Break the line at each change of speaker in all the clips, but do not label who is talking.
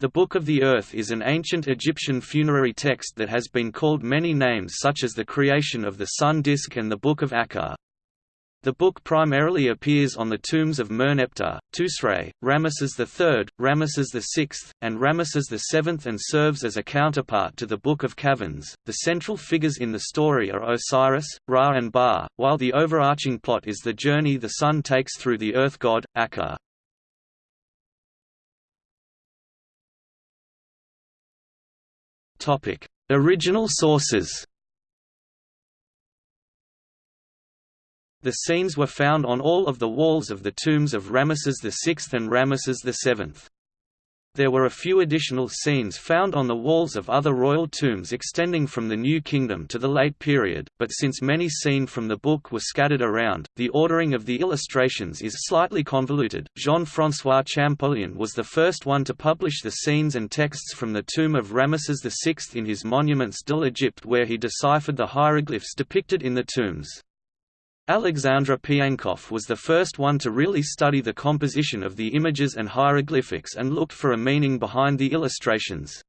The Book of the Earth is an ancient Egyptian funerary text that has been called many names such as the creation of the sun disk and the Book of Aker. The book primarily appears on the tombs of Merneptah, Tausret, Ramesses III, Ramesses VI, and Ramesses VII and serves as a counterpart to the Book of Caverns. The central figures in the story are Osiris, Ra and Ba, while the overarching plot is the journey the sun takes through the earth god, Aker. Topic: Original sources. The scenes were found on all of the walls of the tombs of Ramesses VI and Ramesses VII. There were a few additional scenes found on the walls of other royal tombs extending from the New Kingdom to the late period, but since many seen from the book were scattered around, the ordering of the illustrations is slightly convoluted. Jean-François Champollion was the first one to publish the scenes and texts from the tomb of Ramesses VI in his Monuments de l'Egypte where he deciphered the hieroglyphs depicted in the tombs. Alexandre Piankoff was the first one to really study the composition of the images and hieroglyphics and looked for a meaning behind the illustrations.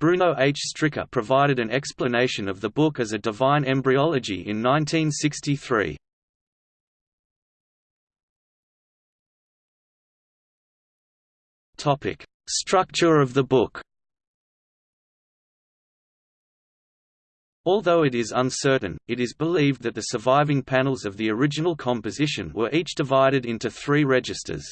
Bruno H. Stricker provided an explanation of the book as a divine embryology in 1963. Structure of the book Although it is uncertain, it is believed that the surviving panels of the original composition were each divided into three registers.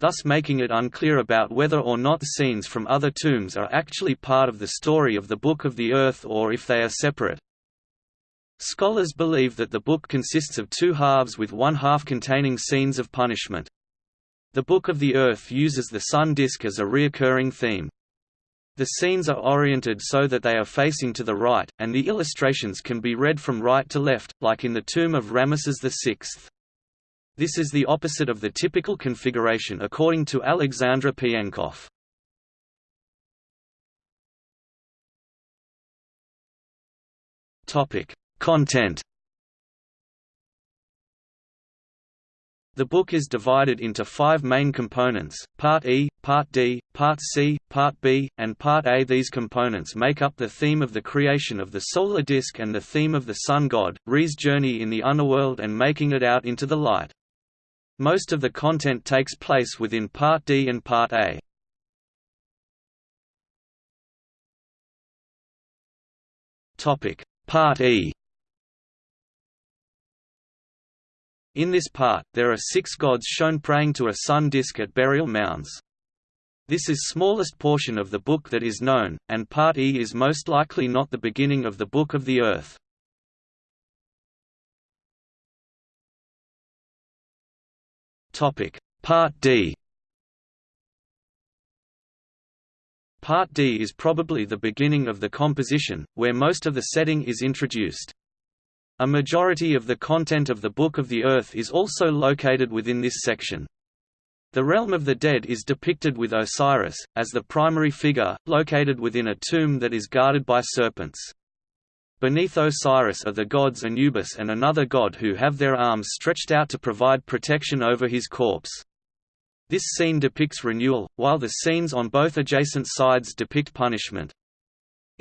Thus making it unclear about whether or not scenes from other tombs are actually part of the story of the Book of the Earth or if they are separate. Scholars believe that the book consists of two halves with one half containing scenes of punishment. The Book of the Earth uses the sun disk as a reoccurring theme. The scenes are oriented so that they are facing to the right, and the illustrations can be read from right to left, like in the tomb of Ramesses VI. This is the opposite of the typical configuration according to Alexandre Piankoff. Content The book is divided into five main components, Part E, Part D, Part C, Part B, and Part A. These components make up the theme of the creation of the solar disk and the theme of the sun god, Re's journey in the underworld and making it out into the light. Most of the content takes place within Part D and Part A. Part E In this part, there are six gods shown praying to a sun disk at burial mounds. This is smallest portion of the book that is known, and Part E is most likely not the beginning of the Book of the Earth. Part D Part D is probably the beginning of the composition, where most of the setting is introduced. A majority of the content of the Book of the Earth is also located within this section. The realm of the dead is depicted with Osiris, as the primary figure, located within a tomb that is guarded by serpents. Beneath Osiris are the gods Anubis and another god who have their arms stretched out to provide protection over his corpse. This scene depicts renewal, while the scenes on both adjacent sides depict punishment.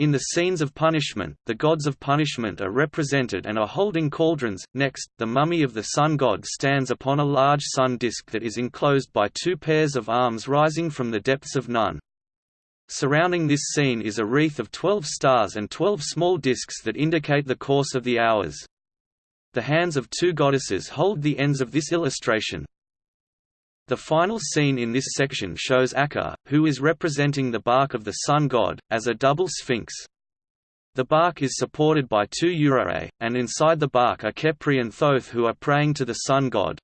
In the scenes of punishment, the gods of punishment are represented and are holding cauldrons. Next, the mummy of the sun god stands upon a large sun disk that is enclosed by two pairs of arms rising from the depths of Nun. Surrounding this scene is a wreath of twelve stars and twelve small disks that indicate the course of the hours. The hands of two goddesses hold the ends of this illustration, the final scene in this section shows Aker, who is representing the bark of the sun god, as a double sphinx. The bark is supported by two Urare, and inside the bark are Khepri and Thoth who are praying to the sun god.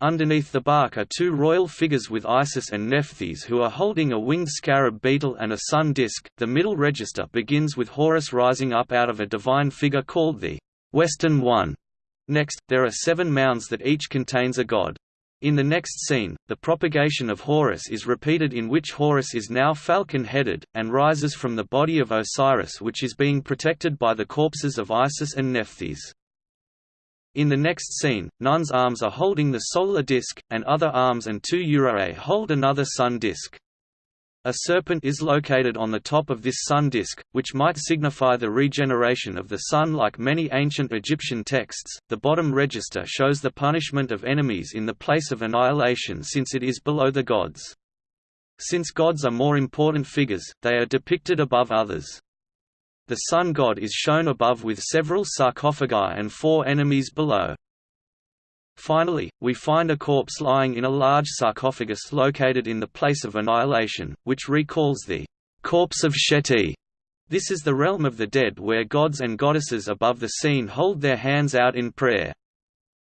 Underneath the bark are two royal figures with Isis and Nephthys who are holding a winged scarab beetle and a sun disk. The middle register begins with Horus rising up out of a divine figure called the Western One. Next, there are seven mounds that each contains a god. In the next scene, the propagation of Horus is repeated in which Horus is now falcon-headed, and rises from the body of Osiris which is being protected by the corpses of Isis and Nephthys. In the next scene, Nun's arms are holding the solar disk, and other arms and two Urare hold another sun disk. A serpent is located on the top of this sun disk, which might signify the regeneration of the sun like many ancient Egyptian texts. The bottom register shows the punishment of enemies in the place of annihilation since it is below the gods. Since gods are more important figures, they are depicted above others. The sun god is shown above with several sarcophagi and four enemies below. Finally, we find a corpse lying in a large sarcophagus located in the place of annihilation, which recalls the corpse of Sheti. This is the realm of the dead where gods and goddesses above the scene hold their hands out in prayer.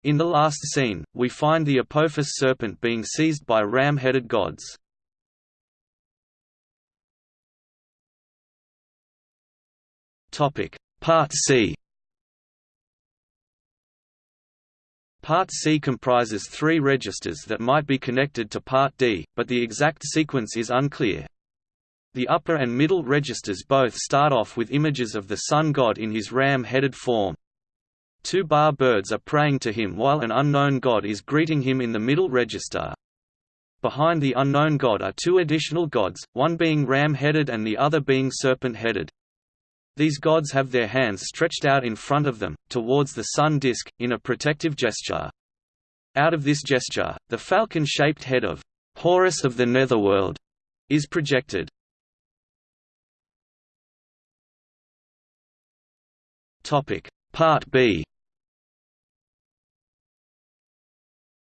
In the last scene, we find the Apophis serpent being seized by ram-headed gods. Part C Part C comprises three registers that might be connected to Part D, but the exact sequence is unclear. The upper and middle registers both start off with images of the sun god in his ram-headed form. Two ba birds are praying to him while an unknown god is greeting him in the middle register. Behind the unknown god are two additional gods, one being ram-headed and the other being serpent-headed. These gods have their hands stretched out in front of them, towards the sun disk, in a protective gesture. Out of this gesture, the falcon-shaped head of Horus of the Netherworld is projected. Part B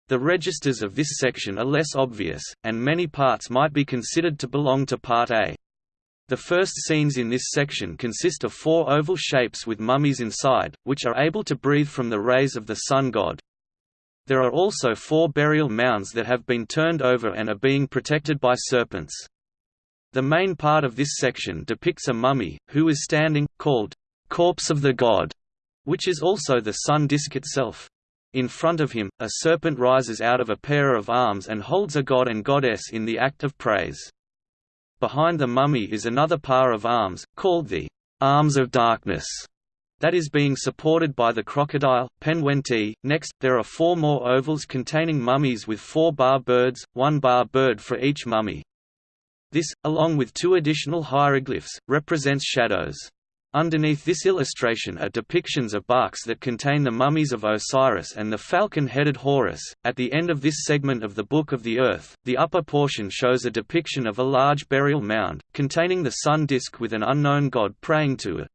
The registers of this section are less obvious, and many parts might be considered to belong to Part A. The first scenes in this section consist of four oval shapes with mummies inside, which are able to breathe from the rays of the sun god. There are also four burial mounds that have been turned over and are being protected by serpents. The main part of this section depicts a mummy, who is standing, called, "'Corpse of the God", which is also the sun disk itself. In front of him, a serpent rises out of a pair of arms and holds a god and goddess in the act of praise. Behind the mummy is another pair of arms, called the arms of darkness, that is being supported by the crocodile, Penwenti. Next, there are four more ovals containing mummies with four ba birds, one ba bird for each mummy. This, along with two additional hieroglyphs, represents shadows. Underneath this illustration are depictions of barks that contain the mummies of Osiris and the falcon-headed Horus. At the end of this segment of the Book of the Earth, the upper portion shows a depiction of a large burial mound, containing the sun disk with an unknown god praying to it.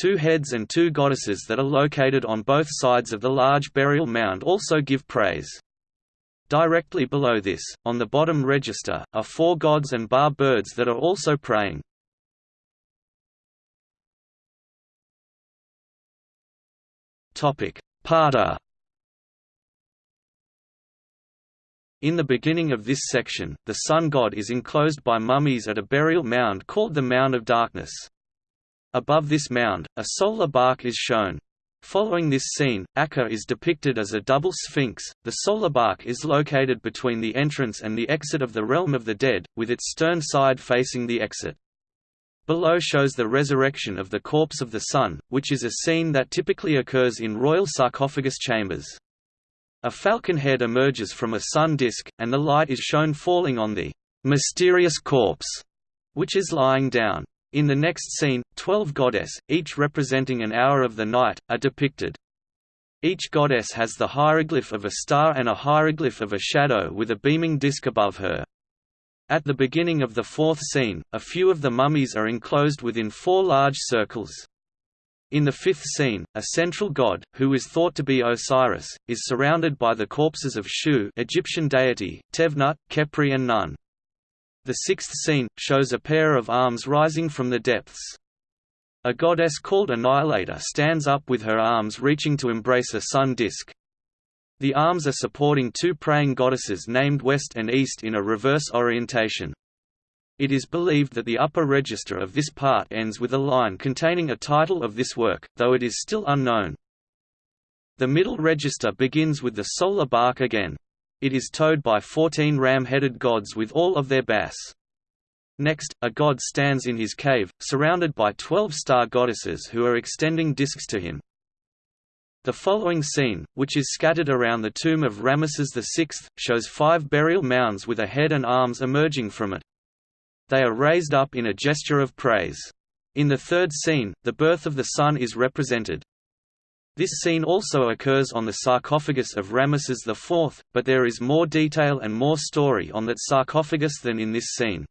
Two heads and two goddesses that are located on both sides of the large burial mound also give praise. Directly below this, on the bottom register, are four gods and ba birds that are also praying. Parta. In the beginning of this section, the sun god is enclosed by mummies at a burial mound called the Mound of Darkness. Above this mound, a solar bark is shown. Following this scene, Aker is depicted as a double sphinx. The solar bark is located between the entrance and the exit of the realm of the dead, with its stern side facing the exit. Below shows the resurrection of the corpse of the sun, which is a scene that typically occurs in royal sarcophagus chambers. A falcon head emerges from a sun disk, and the light is shown falling on the mysterious corpse, which is lying down. In the next scene, twelve goddess, each representing an hour of the night, are depicted. Each goddess has the hieroglyph of a star and a hieroglyph of a shadow with a beaming disk above her. At the beginning of the fourth scene, a few of the mummies are enclosed within four large circles. In the fifth scene, a central god, who is thought to be Osiris, is surrounded by the corpses of Shu Egyptian deity, Tefnut, Khepri and Nun. The sixth scene, shows a pair of arms rising from the depths. A goddess called Annihilator stands up with her arms reaching to embrace a sun disk. The arms are supporting two praying goddesses named West and East in a reverse orientation. It is believed that the upper register of this part ends with a line containing a title of this work, though it is still unknown. The middle register begins with the solar bark again. It is towed by fourteen ram-headed gods with all of their bass. Next, a god stands in his cave, surrounded by twelve star goddesses who are extending discs to him. The following scene, which is scattered around the tomb of Ramesses VI, shows five burial mounds with a head and arms emerging from it. They are raised up in a gesture of praise. In the third scene, the birth of the sun is represented. This scene also occurs on the sarcophagus of Ramesses IV, but there is more detail and more story on that sarcophagus than in this scene.